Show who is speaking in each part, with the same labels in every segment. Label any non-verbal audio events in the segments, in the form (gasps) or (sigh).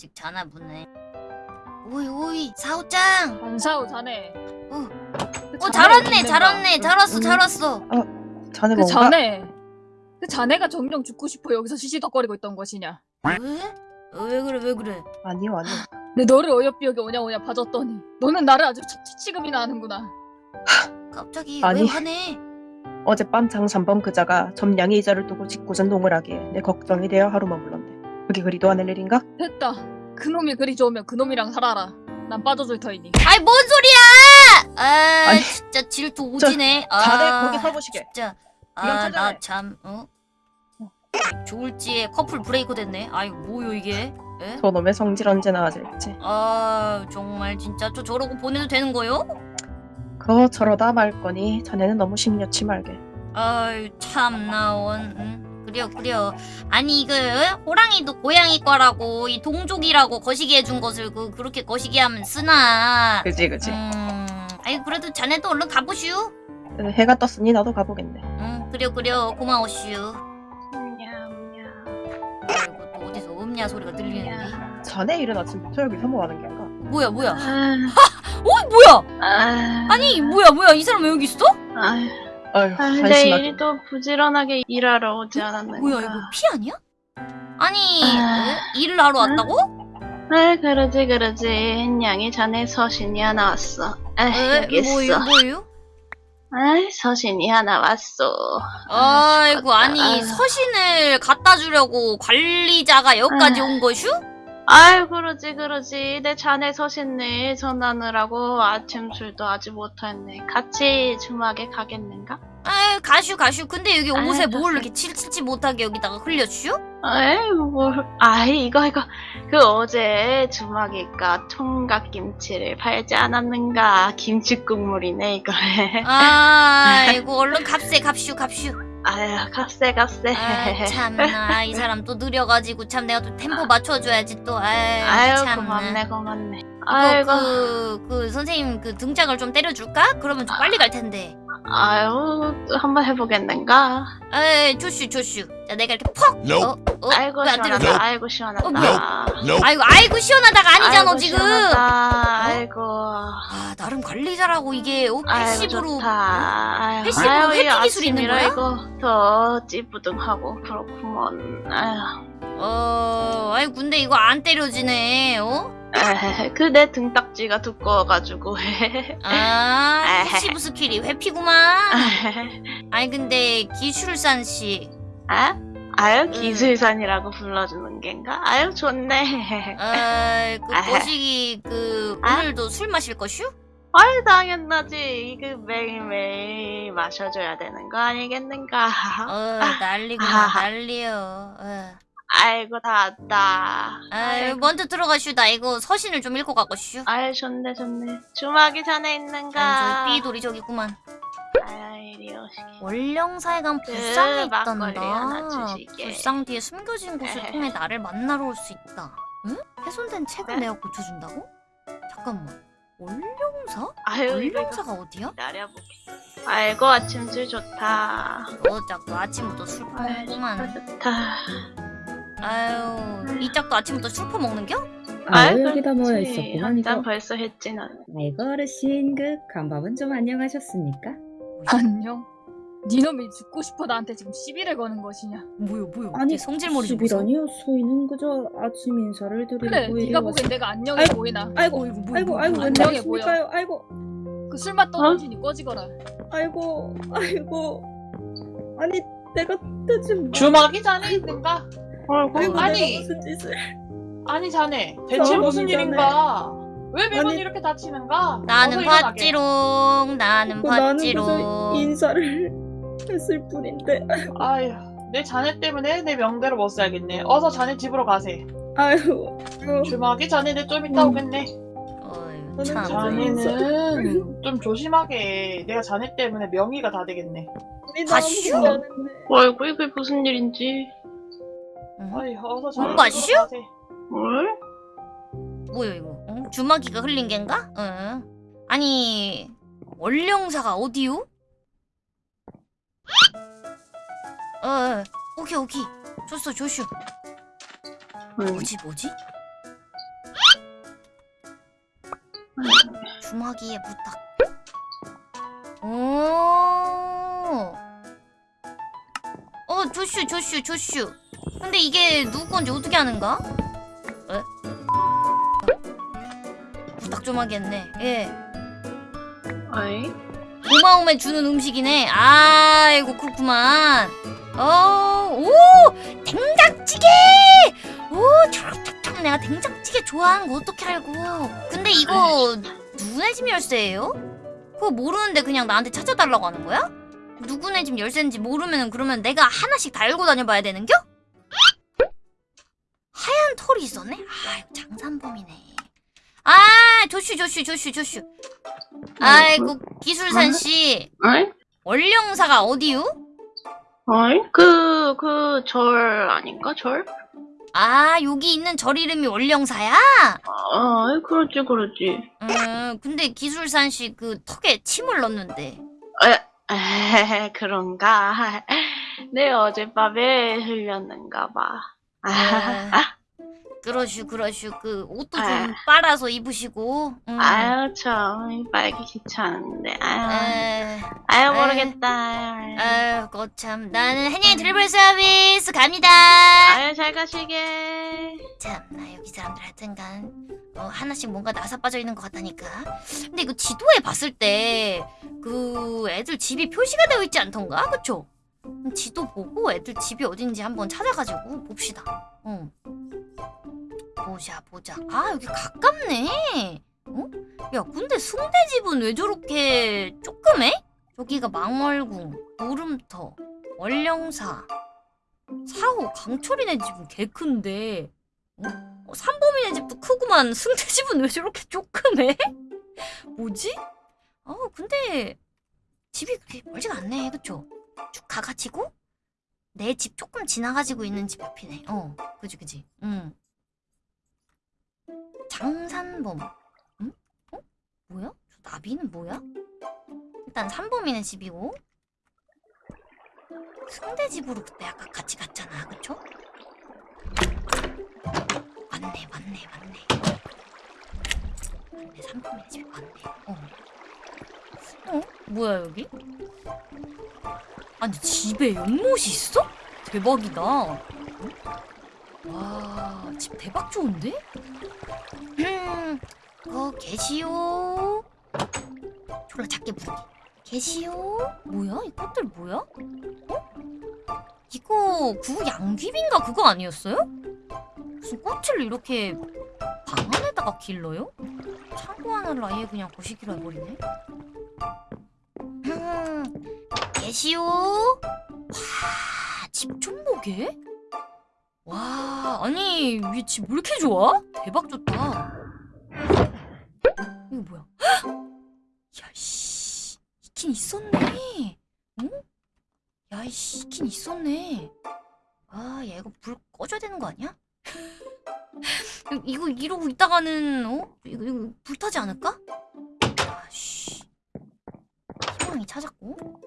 Speaker 1: 아직 자나 보네. 오이 오이 사오짱.
Speaker 2: 안 사오 자네.
Speaker 1: 어. 그어
Speaker 2: 자네가
Speaker 1: 잘 왔네
Speaker 2: 죽는다.
Speaker 1: 잘 왔네 잘 왔어
Speaker 3: 음.
Speaker 1: 잘 왔어.
Speaker 3: 자네
Speaker 2: 그
Speaker 3: 뭔가
Speaker 2: 자네. 그 자네가 정령 죽고 싶어 여기서 시시덕거리고 있던 것이냐?
Speaker 1: 왜? 어, 왜 그래 왜 그래?
Speaker 3: 아니요 아니요
Speaker 2: 내 너를 어여삐 여기 오냐 오냐 봐줬더니 너는 나를 아주 치치금이나 하는구나. (laughs)
Speaker 1: 갑자기
Speaker 3: 아니.
Speaker 1: 왜 화내?
Speaker 3: 어젯밤 장삼범 그자가 점량이 이자를 두고 직구전 동을 하기에 내 걱정이 되어 하루만 불렀네 그게 그리 도와낼 일인가?
Speaker 2: 됐다. 그놈이 그리 좋으면 그놈이랑 살아라. 난 빠져줄 터이니.
Speaker 1: 아이 뭔 소리야? 아
Speaker 3: 아니,
Speaker 1: 진짜 질투 오지네. 아,
Speaker 3: 자네 거기 서보시게
Speaker 1: 진짜
Speaker 3: 이건
Speaker 1: 아
Speaker 3: 찾아내.
Speaker 1: 나참 어? 좋을지에 커플 브레이크 됐네. 아이 뭐요 이게? 에?
Speaker 3: 저놈의 성질 언제 나 아질지
Speaker 1: 아 정말 진짜 저 저러고 보내도 되는 거요?
Speaker 3: 그거 저러다 말 거니 자네는 너무 심려치 말게
Speaker 1: 아유 참나 원 응? 그래요 그래요 아니 그 호랑이도 고양이 거라고 이 동족이라고 거시기 해준 것을 그 그렇게 거시기 하면 쓰나?
Speaker 3: 그지 그지
Speaker 1: 음 아이 그래도 자네도 얼른 가보슈.
Speaker 3: 해가 떴으니 나도 가보겠네.
Speaker 1: 응 그래요 그래요 고마워슈. 아이고 또 어디서 음냐 소리가 들리는데?
Speaker 3: 자네 이른 아침부터 여기서 뭐하는 게인가?
Speaker 1: 뭐야 뭐야?
Speaker 4: 아, (laughs)
Speaker 1: 어 뭐야?
Speaker 4: 아,
Speaker 1: 아니 뭐야 뭐야? 이 사람 왜 여기 있어?
Speaker 4: 아,
Speaker 3: 아휴
Speaker 4: 아, 내
Speaker 3: 한심하게
Speaker 4: 일도 부지런하게 일하러 오지 않았는가.
Speaker 1: 뭐야 이거 피 아니야? 아니
Speaker 4: 아.
Speaker 1: 어? 일을 하러 왔다고?
Speaker 4: 아, 그러지, 그러지. 햇냥이 자네 서신이 하나 왔어. 아,
Speaker 1: 에?
Speaker 4: 여기 있어.
Speaker 1: 뭐요 뭐요?
Speaker 4: 아, 서신이 하나 왔어.
Speaker 1: 아이고
Speaker 4: 죽겠다.
Speaker 1: 아니
Speaker 4: 아유.
Speaker 1: 서신을 갖다 주려고 관리자가 여기까지
Speaker 4: 아유.
Speaker 1: 온 거슈?
Speaker 4: 아유, 그러지, 그러지. 내 자네 서신을 전하느라고 아침 술도 아직 못했네. 같이 주막에 가겠는가?
Speaker 1: 아유 가슈 가슈 근데 여기
Speaker 4: 아유,
Speaker 1: 옷에 뭘
Speaker 4: 됐어.
Speaker 1: 이렇게 칠칠치 못하게 여기다가 흘려슈?
Speaker 4: 에이, 뭘. 아이, 이거, 이거. 그 어제 주막이가 총각김치를 팔지 않았는가. 김치 국물이네, (laughs) 이거.
Speaker 1: 아이고 얼른 값세 값슈 값슈
Speaker 4: 아유, 값세, 값세.
Speaker 1: 아 참나 이 사람 또 느려가지고 참 내가 또 템포 맞춰줘야지 또 아유,
Speaker 4: 아유,
Speaker 1: 참나
Speaker 4: 고맙네, 고맙네. 아이고,
Speaker 1: 그, 그 선생님 그 등짝을 좀 때려줄까? 그러면 좀 빨리 갈 텐데
Speaker 4: 아유, 또 한번 해보겠는가?
Speaker 1: 에이 조슈 조슈 자 내가 이렇게 퍽. 어? 어?
Speaker 4: 아이고? 시원하다, 아이고, 시원하다.
Speaker 1: 어, 뭐야? 아이고 아이고 시원하다가 아니잖아
Speaker 4: 아이고,
Speaker 1: 지금
Speaker 4: 시원하다. 아이고.
Speaker 1: 아 나름 관리자라고 이게 어,
Speaker 4: 아이고,
Speaker 1: passive로
Speaker 4: 좋다. 아유,
Speaker 1: passive로 회피 기술이 있는 거야?
Speaker 4: 이거 더 찌뿌둥하고 그렇구먼. 아유.
Speaker 1: 어 아이 근데 이거 안 때려지네 어?
Speaker 4: 에헤헤, 그내 등딱지가 두꺼워가지고. (laughs)
Speaker 1: 아. passive skill이 회피구만 아니 근데 기술산 씨
Speaker 4: 아? 아유
Speaker 1: 응.
Speaker 4: 기술산이라고 불러주는 겐가? 아유 좋네.
Speaker 1: 아이 그
Speaker 4: 아헤.
Speaker 1: 거시기 그
Speaker 4: 아?
Speaker 1: 오늘도 술 마실 거슈?
Speaker 4: 아유 당연하지. 이거 매일매일 마셔줘야 되는 거 아니겠는가?
Speaker 1: 어 난리구나. 난리요 어.
Speaker 4: 아이고 다 왔다.
Speaker 1: 아유 먼저 들어가슈 나 이거 서신을 좀 읽고 가고슈
Speaker 4: 아유 좋네 좋네. 주막이 전에 있는가?
Speaker 1: 삐돌이 저기구만
Speaker 4: 아유 이리 오시게.
Speaker 1: 월령사에 간 불상이 있단다. 불상 뒤에 숨겨진 곳을
Speaker 4: 에헤.
Speaker 1: 통해 (laughs) 나를 만나러 올 수 있다. 응? 훼손된 책을
Speaker 4: 네?
Speaker 1: 내가 고쳐준다고? 잠깐만. 월령사?
Speaker 4: 아유 이거
Speaker 1: 월령사가 어디야?
Speaker 4: 기다려보게. 아이고 아침줄 좋다.
Speaker 1: 어, 자꾸 아침부터 술.
Speaker 4: 좋다 좋다.
Speaker 1: 아유, 이 짝도 아침부터 술 퍼 먹는겨?
Speaker 5: 아유 여기다 모여. 있었구만 이거
Speaker 4: 한잔 벌써 했지 난.
Speaker 5: 아이고 어르신 그 간밤은 좀 안녕하셨습니까?
Speaker 2: 안녕. 니놈이 죽고 싶어 나한테 지금 시비를 거는 것이냐?
Speaker 1: 뭐야, 뭐야.
Speaker 5: 아니
Speaker 1: 얘 성질머리.
Speaker 5: 시비라니요 소인은 그저 아침 인사를 드리려고
Speaker 2: 그래, 네가
Speaker 5: 왔-
Speaker 2: 보기엔 내가 안녕해
Speaker 5: 아이고,
Speaker 2: 보이나?
Speaker 5: 아이고
Speaker 1: 어,
Speaker 5: 아이고
Speaker 1: 뭐야,
Speaker 5: 아이고. 웬
Speaker 2: 안녕해
Speaker 5: 말이십니까요 아이고
Speaker 2: 그 술맛 떨어지니 꺼지거라.
Speaker 5: 아이고 아이고 아니 내가 대체 뭐
Speaker 6: 주막이 자네 있는가?
Speaker 5: 아이고
Speaker 6: 아니.
Speaker 5: 내가 무슨 짓을
Speaker 6: 아니 자네 대체 무슨. 일인가? 왜 매번
Speaker 5: 아니.
Speaker 6: 이렇게 다치는가?
Speaker 1: 나는. 팥지롱, 나는 팥지롱.
Speaker 5: 그저 인사를 (laughs) 했을 뿐인데
Speaker 6: 아휴 내 자네 때문에 내 명대로 못 살겠네 어서 자네 집으로 가세
Speaker 5: 아이고 아이고,
Speaker 6: 주막이 자네들 좀 이따
Speaker 5: 음.
Speaker 6: 오겠네
Speaker 1: 어휴,
Speaker 5: 저는
Speaker 1: 참.
Speaker 5: 자네-
Speaker 6: 자네는 좀 조심하게 내가 자네 때문에 명의가 다 되겠네
Speaker 5: 우리
Speaker 1: 아,
Speaker 5: 너무
Speaker 1: 슈!
Speaker 5: 미안했네.
Speaker 4: 아이고 이게 무슨 일인지.
Speaker 6: 어이 어서 잘
Speaker 1: 뭔가 슈?
Speaker 4: 뭘?
Speaker 1: 뭐야 이거? 응? 주마기가 흘린 겐가? 응. 아니 원령사가 어디요? 어, 어. 오케이 오케이 좋소 좋슈 뭐지 뭐지? 주마기의 부탁. 오. 어 조슈 조슈 조슈. 근데 이게 누구 건지 어떻게 아는가? 에? 부탁 좀 하겠네. 예.
Speaker 4: 어이?
Speaker 1: 고마움에 주는 음식이네. 아이고 그렇구만. 어, 오, 된장찌개. 오, 초록초록 내가 된장찌개 좋아하는 거 어떻게 알고? 근데 이거 누구네 집 열쇠예요? 그거 모르는데 그냥 나한테 찾아달라고 하는 거야? 누구네 집 열쇠인지 모르면 그러면 내가 하나씩 달고 다녀봐야 되는겨? 털이 있었네? 아, 장산범이네. 아, 조슈, 조슈, 조슈, 조슈. 아이고 기술산 씨
Speaker 4: 어이?
Speaker 1: 원령사가 어디요?
Speaker 4: 어이? 그, 그, 절 아닌가? 절?
Speaker 1: 아 여기 있는 절 이름이 원령사야?
Speaker 4: 어이, 그렇지, 그렇지.
Speaker 1: 음 근데 기술산 씨 그 턱에 침을 넣는데
Speaker 4: 에헤, 그런가? (laughs) 내 어젯밤에 흘렸는가 봐.
Speaker 1: 아, (laughs) 그러슈 그러슈 그 옷도 좀
Speaker 4: 아.
Speaker 1: 빨아서 입으시고 음.
Speaker 4: 아유, 참, 빨기 귀찮은데. 아유,
Speaker 1: 에,
Speaker 4: 아유. 모르겠다.
Speaker 1: 아유 거참 나는 한양이 드리블 서비스 갑니다
Speaker 4: 아유, 잘 가시게.
Speaker 1: 참나 여기 사람들 하여튼간 어, 하나씩 뭔가 나사 빠져 있는 것 같다니까 근데 이거 지도에 봤을 때 그 애들 집이 표시가 되어 있지 않던가 그쵸? 지도 보고 애들 집이 어딘지 한번 찾아가지고 봅시다 어. 보자 보자 아 여기 가깝네 어? 야 근데 승대 집은 왜 저렇게 조그매? 저기가 망월궁 노름터 월령사 사호 강철이네 집은 개 큰데 어, 삼범이네 집도 크구만 (laughs) 승태 집은 왜 저렇게 조그매? 뭐지? 어 근데 집이 그렇게 멀지가 않네 그쵸? 쭉 가가지고 내 집 조금 지나가지고 있는 집 옆이네 어 그지 그지 응 장산범 응? 어? 뭐야? 저 나비는 뭐야? 일단 삼범이네 집이고 승대 집으로 그때 아까 같이 갔잖아 그쵸? 맞네 맞네 맞네 맞네 삼촌네 집에 맞네 어. 어? 뭐야 여기? 아니 집에 연못이 있어? 대박이다 어? 와집 대박 좋은데? 음, 거 계시오 졸라 작게 부르기 계시오 뭐야 이 꽃들 뭐야? 어? 이거 그거 양귀비인가 그거 아니었어요? 무슨 꽃을 이렇게 방 안에다가 길러요? 창고 하나를 아예 그냥 거시기로 해버리네. 음, 계시오. 와, 집 좀 보게. 와, 아니 이집왜 이렇게 좋아? 대박 좋다. 이거 뭐야? (gasps) 야씨, 있긴 있었네. 응? 야이씨, 있긴 있었네. 아, 얘 이거 불 꺼줘야 되는 거 아니야? (laughs) 이거 이러고 있다가는 어? 이거, 이거 불타지 않을까? 아씨 희망이 찾았고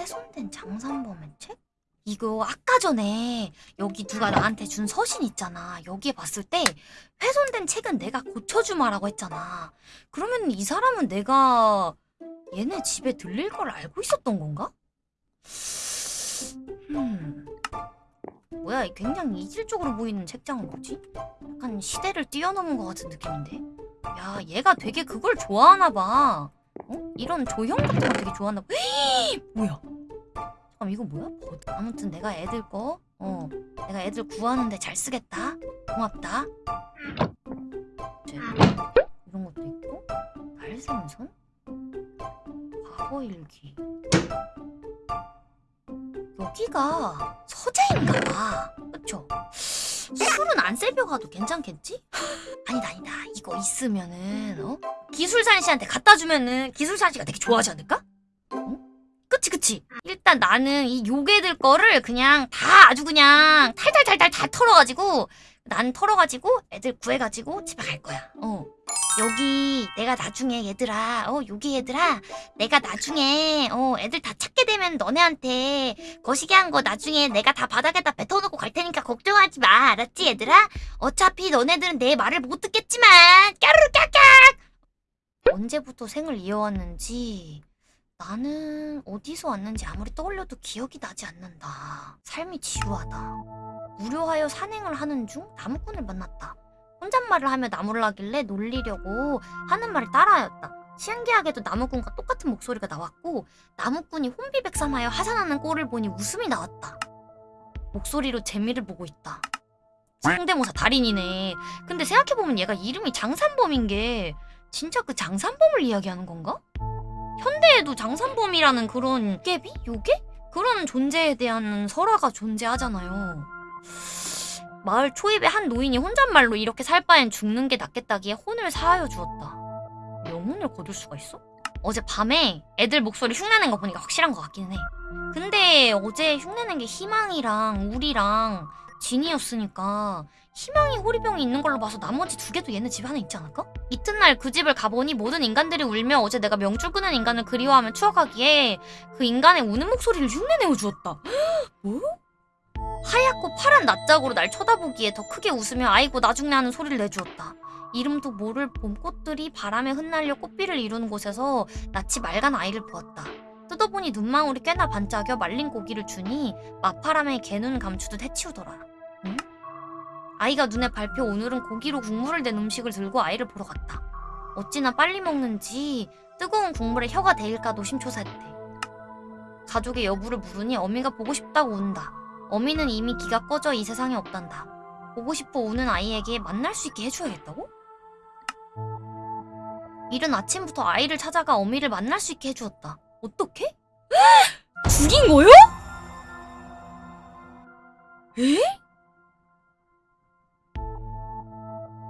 Speaker 1: 훼손된 장산범의 책? 이거 아까 전에 여기 누가 나한테 준 서신 있잖아 여기에 봤을 때 훼손된 책은 내가 고쳐주마라고 했잖아 그러면 이 사람은 내가 얘네 집에 들릴 걸 알고 있었던 건가? 음 뭐야 이 굉장히 이질적으로 보이는 책장은 뭐지? 약간 시대를 뛰어넘은 것 같은 느낌인데 야 얘가 되게 그걸 좋아하나 봐 어? 이런 조형 같은 거 되게 좋아하나 봐 뭐야? 잠깐 이거 뭐야? 버- 아무튼 내가 애들 거 어, 내가 애들 구하는데 잘 쓰겠다. 고맙다. 이제 이런 것도 있고. 발생선? 과거일기. 여기가 서재인가 봐. 안 세벼가도 괜찮겠지? 아니다, 아니다. 이거 있으면은, 어? 기술산 씨한테 갖다 주면은 기술산 씨가 되게 좋아하지 않을까? 어? 그치, 그치? 일단 나는 이 요괴들 거를 그냥 다 아주 그냥 탈탈탈탈 다 털어가지고, 난 털어가지고 애들 구해가지고 집에 갈 거야. 어. 여기 내가 나중에 얘들아 어 여기 얘들아. 내가 나중에 어 애들 다 찾게 되면 너네한테 거시기 한 거 나중에 내가 다 바닥에다 뱉어놓고 갈 테니까 걱정하지 마. 알았지 얘들아? 어차피 너네들은 내 말을 못 듣겠지만. 까르르 깍깍 언제부터 생을 이어왔는지. 나는 어디서 왔는지 아무리 떠올려도 기억이 나지 않는다. 삶이 지루하다. 무료하여 산행을 하는 중 나무꾼을 만났다 혼잣말을 하며 나무를 하길래 놀리려고 하는 말을 따라하였다. 신기하게도 나무꾼과 똑같은 목소리가 나왔고 나무꾼이 혼비백산하여 하산하는 꼴을 보니 웃음이 나왔다. 목소리로 재미를 보고 있다. 성대모사 달인이네. 근데 생각해보면 얘가 이름이 장산범인 게 진짜 그 장산범을 이야기하는 건가? 현대에도 장산범이라는 그런 깨비? 요괴? 그런 존재에 대한 설화가 존재하잖아요. 마을 초입의 한 노인이 혼잣말로 이렇게 살 바엔 죽는 게 낫겠다기에 혼을 사하여 주었다. 영혼을 거둘 수가 있어? 어제 밤에 애들 목소리 흉내낸 거 보니까 확실한 것 같기는 해. 근데 어제 흉내낸 게 희망이랑 우리랑 진이었으니까 희망이 호리병이 있는 걸로 봐서 나머지 두 개도 얘네 집에 하나 있지 않을까? 이튿날 그 집을 가보니 모든 인간들이 울며 어제 내가 명줄 끄는 인간을 그리워하며 추억하기에 그 인간의 우는 목소리를 흉내내어 주었다. (gasps) 뭐? 하얗고 파란 낯짝으로 날 쳐다보기에 더 크게 웃으며 아이고 나중내 하는 소리를 내주었다. 이름도 모를 봄꽃들이 바람에 흩날려 꽃비를 이루는 곳에서 낯이 맑은 아이를 보았다. 뜯어보니 눈망울이 꽤나 반짝여 말린 고기를 주니 마파람에 개눈 감추듯 해치우더라. 응? 아이가 눈에 밟혀 오늘은 고기로 국물을 낸 음식을 들고 아이를 보러 갔다. 어찌나 빨리 먹는지 뜨거운 국물에 혀가 데일까 노심초사했대. 가족의 여부를 물으니 어미가 보고 싶다고 운다. 어미는 이미 기가 꺼져 이 세상에 없단다. 보고 싶어 우는 아이에게 만날 수 있게 해줘야겠다고? 이른 아침부터 아이를 찾아가 어미를 만날 수 있게 해주었다. 어떻게? (gasps) 죽인 거요? 에?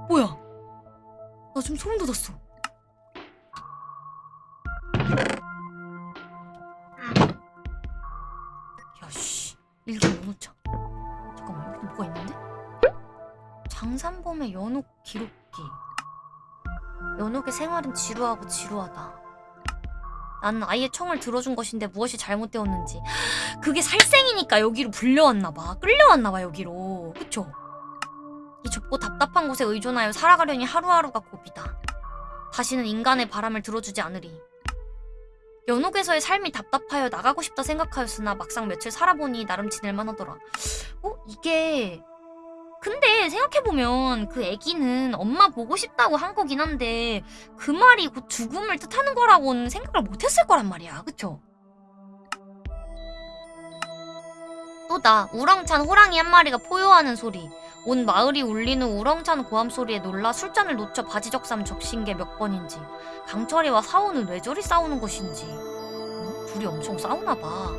Speaker 1: 뭐야? 나 지금 소름 돋았어. 야씨. 일기 연호장. 잠깐만 여기 뭐가 있는데? 장산범의 연옥 기록기. 연옥의 생활은 지루하고 지루하다. 나는 아이의 청을 들어준 것인데 무엇이 잘못되었는지. (gasps) 그게 살생이니까 여기로 불려왔나봐. 끌려왔나봐 여기로. 그쵸? 이 좁고 답답한 곳에 의존하여 살아가려니 하루하루가 고비다. 다시는 인간의 바람을 들어주지 않으리. 연옥에서의 삶이 답답하여 나가고 싶다 생각하였으나 막상 며칠 살아보니 나름 지낼만 하더라. 어? 이게 근데 생각해보면 그 애기는 엄마 보고 싶다고 한 거긴 한데 그 말이 곧 죽음을 뜻하는 거라고는 생각을 못했을 거란 말이야. 그쵸? 또나 우렁찬 호랑이 한 마리가 포효하는 소리 온 마을이 울리는 우렁찬 고함 소리에 놀라 술잔을 놓쳐 바지 적삼 적신 게 몇 번인지 강철이와 사오는 왜 저리 싸우는 것인지 어? 둘이 엄청 싸우나 봐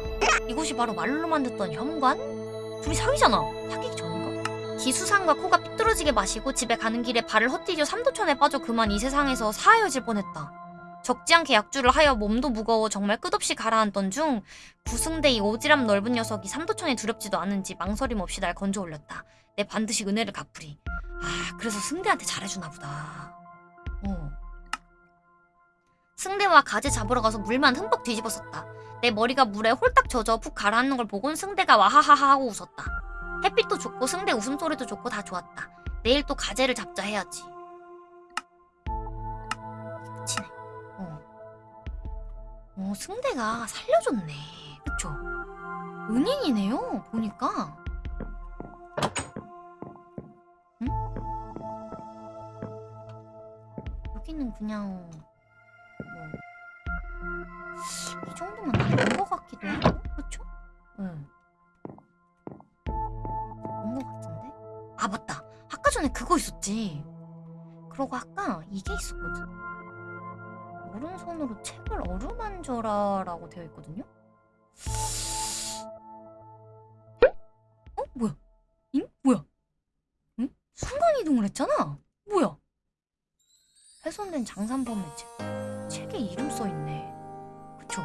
Speaker 1: 이곳이 바로 말로만 듣던 현관? 둘이 사귀잖아 사귀기 전인가? 기수상과 코가 삐뚤어지게 마시고 집에 가는 길에 발을 헛디뎌 삼도천에 빠져 그만 이 세상에서 사하여질 뻔했다 적지 않게 약주를 하여 몸도 무거워 정말 끝없이 가라앉던 중 구승대 이 오지랖 넓은 녀석이 삼도천에 두렵지도 않은지 망설임 없이 날 건져 올렸다 내 반드시 은혜를 갚으리 아 그래서 승대한테 잘해주나 보다 어 승대와 가재 잡으러 가서 물만 흠뻑 뒤집었었다. 내 머리가 물에 홀딱 젖어 푹 가라앉는 걸 보곤 승대가 와하하하 하고 웃었다. 햇빛도 좋고 승대 웃음소리도 좋고 다 좋았다. 내일 또 가재를 잡자 해야지. 어, 승대가 살려줬네. 그쵸? 은인이네요, 보니까. 응? 여기는 그냥 뭐, 이 정도면 다온것 같기도 하고, 그쵸? 응. 온것 같은데? 아, 맞다. 아까 전에 그거 있었지. 그러고 아까 이게 있었거든. 오른손으로 책을 어루만져라 라고 되어 있거든요? 어? 뭐야? 응? 뭐야? 응? 순간이동을 했잖아? 뭐야? 훼손된 장산범의 책. 책에 이름 써있네. 그쵸?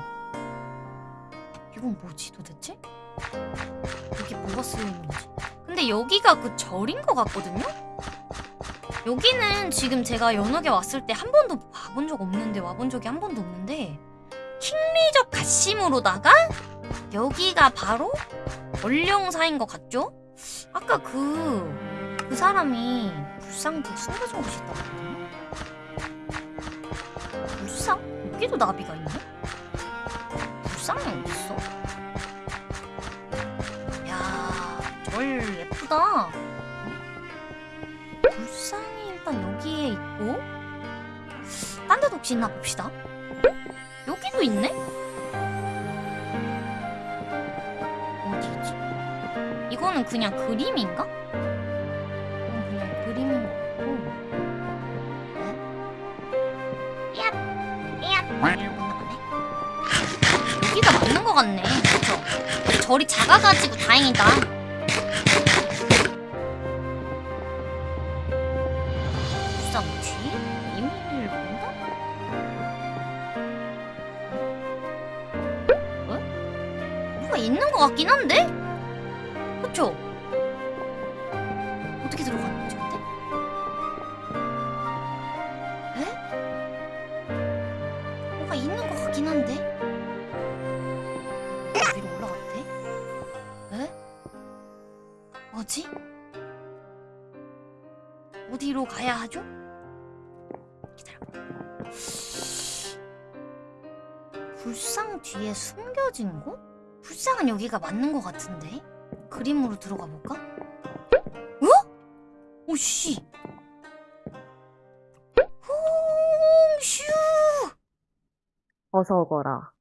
Speaker 1: 이건 뭐지 도대체? 여기 뭐가 쓰여있는 거지? 근데 여기가 그 절인 것 같거든요? 여기는 지금 제가 연옥에 왔을 때 한 번도 와본 적 없는데 와본 적이 한 번도 없는데 킹리적 가심으로다가 여기가 바로 원령사인 것 같죠? 아까 그, 그 사람이 불상 뒤에 숨겨진 곳이 있다고 했거든요? 불상? 여기도 나비가 있네? 불상이 어딨어? 야, 절 예쁘다. 혹시 있나 봅시다. 여기도 있네? 어디 있지? 이거는 그냥 그림인가? 이건 그냥 그림인 것 같고 네? 얍! 얍! 이러고 나가네 여기가 맞는 것 같네 그쵸? 절이 작아가지고 다행이다 것 같긴 한데? 그쵸? 어떻게 들어가는 거지 근데? 에? 뭐가 있는 것 같긴 한데? 위로 올라갔대? 에? 뭐지? 어디로 가야 하죠? 기다려봐. 불상 뒤에 숨겨진 곳? 불상은 여기가 맞는 것 같은데? 그림으로 들어가 볼까? 어? 오씨! 홍슈!
Speaker 7: 어서 오거라.